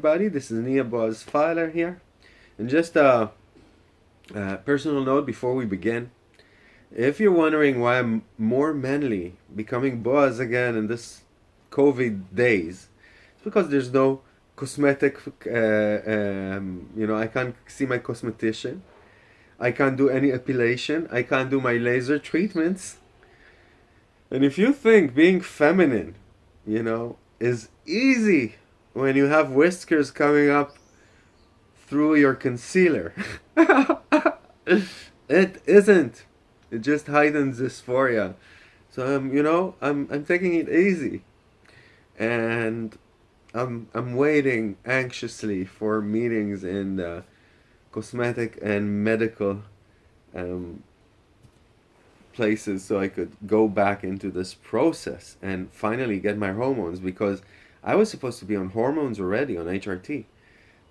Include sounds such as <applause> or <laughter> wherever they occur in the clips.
everybody. This is Nia Boaz Filer here. And just a, a, personal note before we begin. If you're wondering why I'm more manly becoming Boaz again in this COVID days, it's because there's no cosmetic, uh, um, you know, I can't see my cosmetician. I can't do any epilation. I can't do my laser treatments. And if you think being feminine, you know, is easy when you have whiskers coming up through your concealer. <laughs> it isn't. It just heightens dysphoria. So I'm, you know, I'm I'm taking it easy, and I'm I'm waiting anxiously for meetings in the cosmetic and medical um, places so I could go back into this process and finally get my hormones because I was supposed to be on hormones already on HRT.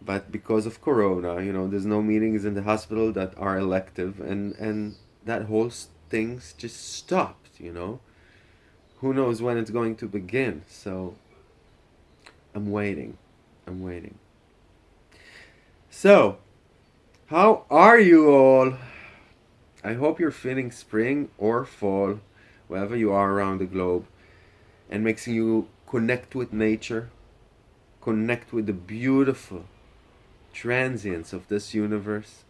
But because of Corona, you know, there's no meetings in the hospital that are elective and, and that whole thing's just stopped, you know. Who knows when it's going to begin. So I'm waiting. I'm waiting. So, how are you all? I hope you're feeling spring or fall, wherever you are around the globe, and makes you connect with nature, connect with the beautiful transience of this universe,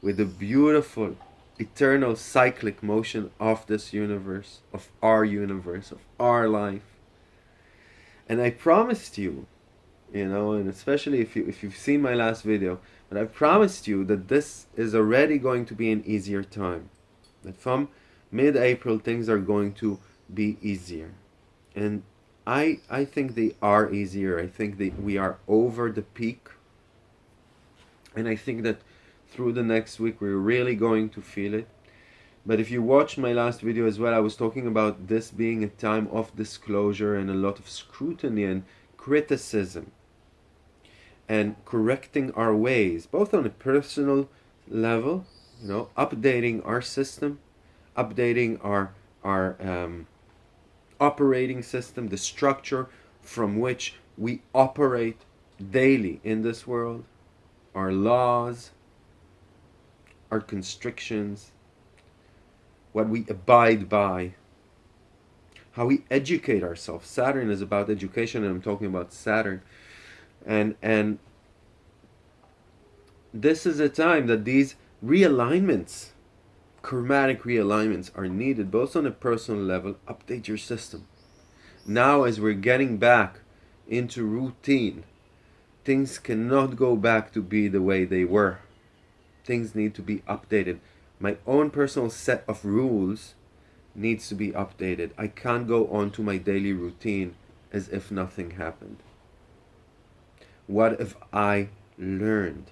with the beautiful eternal cyclic motion of this universe, of our universe, of our life. And I promised you, you know, and especially if you if you've seen my last video, but I promised you that this is already going to be an easier time. That from mid-April things are going to be easier. And I I think they are easier. I think that we are over the peak. And I think that through the next week we're really going to feel it. But if you watched my last video as well, I was talking about this being a time of disclosure and a lot of scrutiny and criticism and correcting our ways, both on a personal level, you know, updating our system, updating our our um, operating system, the structure from which we operate daily in this world, our laws, our constrictions, what we abide by, how we educate ourselves. Saturn is about education, and I'm talking about Saturn. And, and this is a time that these realignments chromatic realignments are needed both on a personal level update your system. Now as we're getting back into routine things cannot go back to be the way they were. Things need to be updated. My own personal set of rules needs to be updated. I can't go on to my daily routine as if nothing happened. What if i learned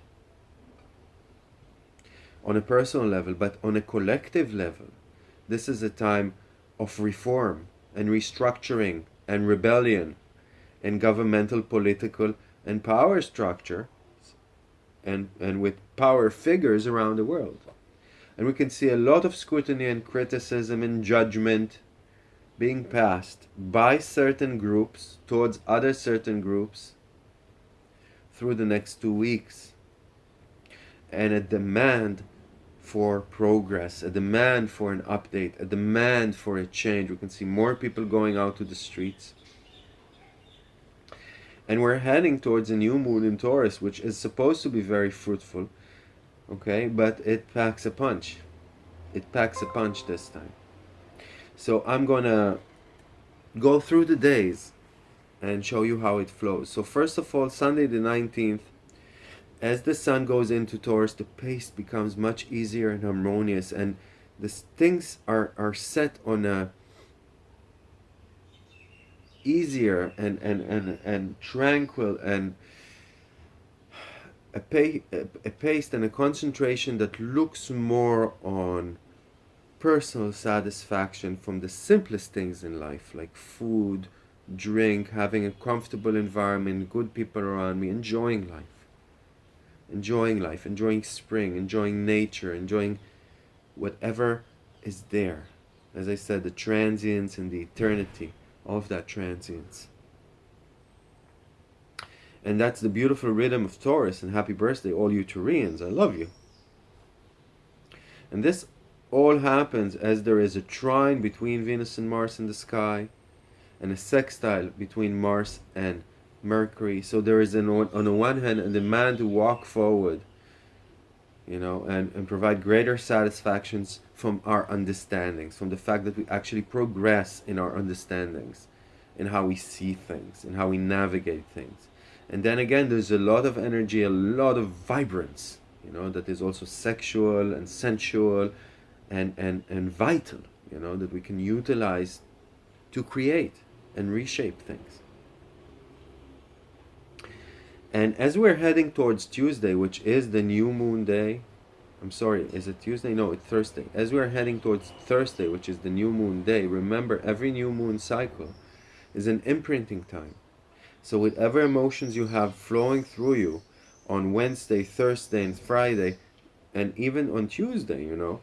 on a personal level, but on a collective level. This is a time of reform and restructuring and rebellion and governmental, political, and power structure and, and with power figures around the world. And we can see a lot of scrutiny and criticism and judgment being passed by certain groups towards other certain groups through the next two weeks. And a demand for progress, a demand for an update, a demand for a change. We can see more people going out to the streets. And we're heading towards a new moon in Taurus, which is supposed to be very fruitful, okay? But it packs a punch. It packs a punch this time. So I'm gonna go through the days and show you how it flows. So first of all, Sunday the 19th, as the sun goes into Taurus, the pace becomes much easier and harmonious, and the things are, are set on a easier and, and, and, and tranquil and a, pay, a, a pace and a concentration that looks more on personal satisfaction from the simplest things in life, like food, drink, having a comfortable environment, good people around me, enjoying life enjoying life, enjoying spring, enjoying nature, enjoying whatever is there. As I said, the transience and the eternity of that transience. And that's the beautiful rhythm of Taurus. And happy birthday, all you Taurians. I love you. And this all happens as there is a trine between Venus and Mars in the sky and a sextile between Mars and Mercury. So there is, an, on the one hand, a demand to walk forward, you know, and, and provide greater satisfactions from our understandings, from the fact that we actually progress in our understandings, in how we see things, in how we navigate things. And then again, there's a lot of energy, a lot of vibrance, you know, that is also sexual and sensual and, and, and vital, you know, that we can utilize to create and reshape things. And as we're heading towards Tuesday, which is the new moon day, I'm sorry, is it Tuesday? No, it's Thursday. As we're heading towards Thursday, which is the new moon day, remember every new moon cycle is an imprinting time. So whatever emotions you have flowing through you on Wednesday, Thursday, and Friday, and even on Tuesday, you know,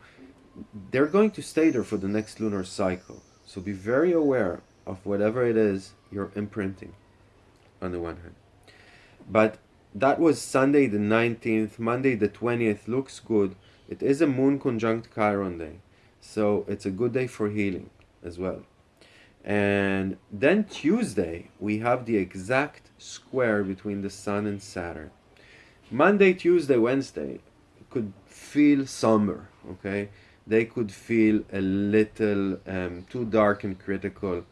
they're going to stay there for the next lunar cycle. So be very aware of whatever it is you're imprinting on the one hand. But that was Sunday the 19th. Monday the 20th looks good. It is a moon conjunct Chiron day. So it's a good day for healing as well. And then Tuesday, we have the exact square between the Sun and Saturn. Monday, Tuesday, Wednesday could feel somber, okay? They could feel a little um, too dark and critical.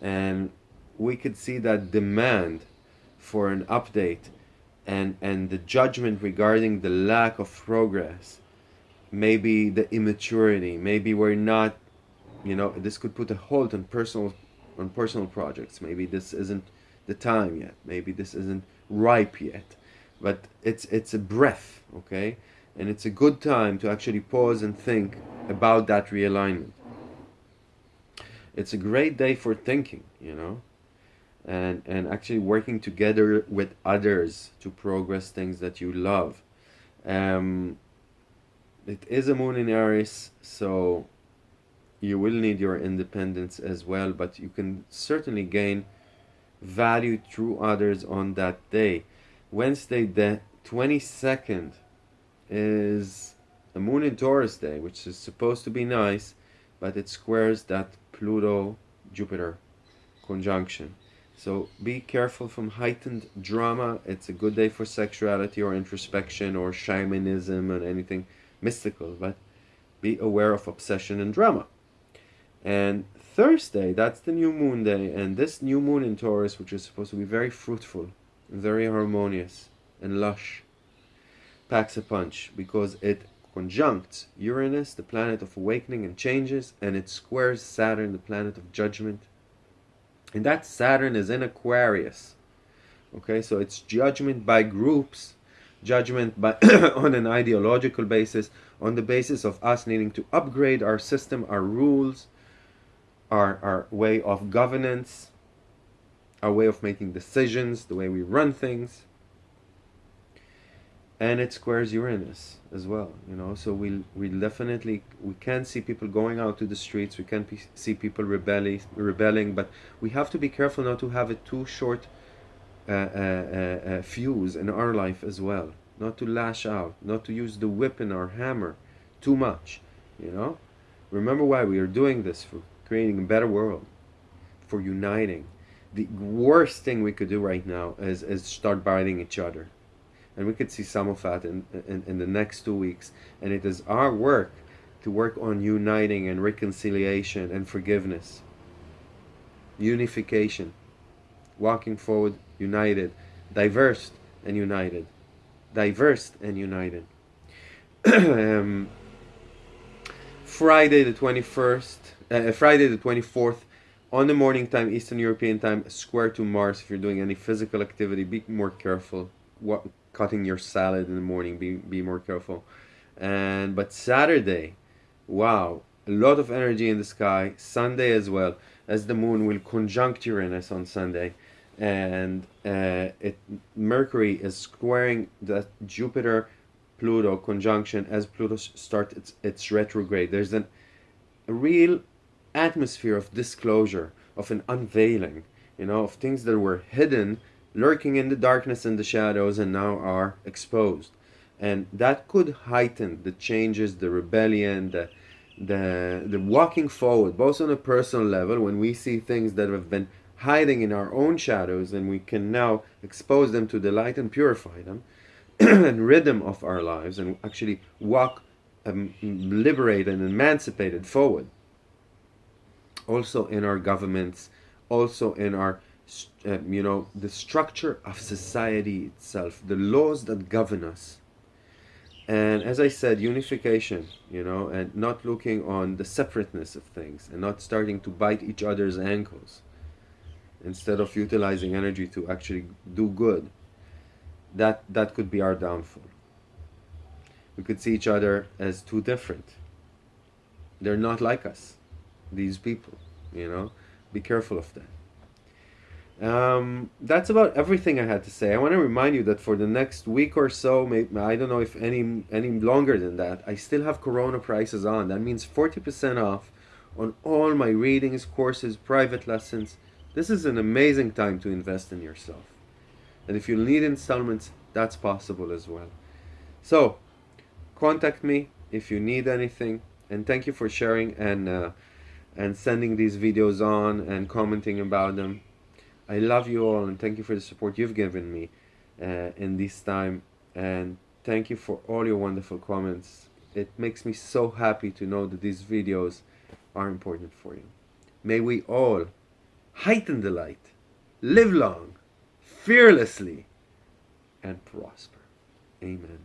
And we could see that demand for an update and, and the judgment regarding the lack of progress, maybe the immaturity, maybe we're not you know this could put a halt on personal on personal projects. Maybe this isn't the time yet. Maybe this isn't ripe yet. But it's it's a breath okay? And it's a good time to actually pause and think about that realignment. It's a great day for thinking you know and and actually working together with others to progress things that you love. Um, it is a moon in Aries so you will need your independence as well but you can certainly gain value through others on that day. Wednesday the 22nd is a moon in taurus day which is supposed to be nice but it squares that pluto jupiter conjunction so be careful from heightened drama it's a good day for sexuality or introspection or shamanism and anything mystical but be aware of obsession and drama and Thursday, that's the new moon day. And this new moon in Taurus, which is supposed to be very fruitful, very harmonious, and lush, packs a punch because it conjuncts Uranus, the planet of awakening and changes, and it squares Saturn, the planet of judgment. And that Saturn is in Aquarius. Okay, so it's judgment by groups, judgment by <coughs> on an ideological basis, on the basis of us needing to upgrade our system, our rules, our, our way of governance, our way of making decisions, the way we run things. And it squares Uranus as well, you know. So we we definitely we can see people going out to the streets. We can see people rebelling, rebelling, but we have to be careful not to have a too short uh, uh, uh, uh, fuse in our life as well. Not to lash out, not to use the whip and our hammer too much, you know. Remember why we are doing this for creating a better world, for uniting. The worst thing we could do right now is, is start biting each other. And we could see some of that in, in, in the next two weeks. And it is our work to work on uniting and reconciliation and forgiveness. Unification. Walking forward united. Diverse and united. Diverse and united. <clears throat> um, Friday the 21st uh, Friday the 24th on the morning time Eastern European time square to Mars if you're doing any physical activity be more careful what cutting your salad in the morning be be more careful. And but Saturday wow a lot of energy in the sky Sunday as well as the moon will conjunct Uranus on Sunday. And uh, it Mercury is squaring the Jupiter Pluto conjunction as Pluto starts its, its retrograde. There's an, a real atmosphere of disclosure, of an unveiling, you know, of things that were hidden lurking in the darkness and the shadows and now are exposed. And that could heighten the changes, the rebellion, the, the, the walking forward, both on a personal level, when we see things that have been hiding in our own shadows and we can now expose them to the light and purify them <clears throat> and rid them of our lives and actually walk um, liberated and emancipated forward. Also in our governments, also in our, uh, you know, the structure of society itself, the laws that govern us. And as I said, unification, you know, and not looking on the separateness of things and not starting to bite each other's ankles instead of utilizing energy to actually do good. That, that could be our downfall. We could see each other as too different. They're not like us, these people, you know. Be careful of that. Um, that's about everything I had to say. I want to remind you that for the next week or so, maybe, I don't know if any any longer than that, I still have Corona prices on. That means 40% off on all my readings, courses, private lessons. This is an amazing time to invest in yourself. And if you need installments, that's possible as well. So, contact me if you need anything. And thank you for sharing and uh, and sending these videos on and commenting about them. I love you all and thank you for the support you've given me uh, in this time. And thank you for all your wonderful comments. It makes me so happy to know that these videos are important for you. May we all heighten the light, live long, fearlessly, and prosper. Amen.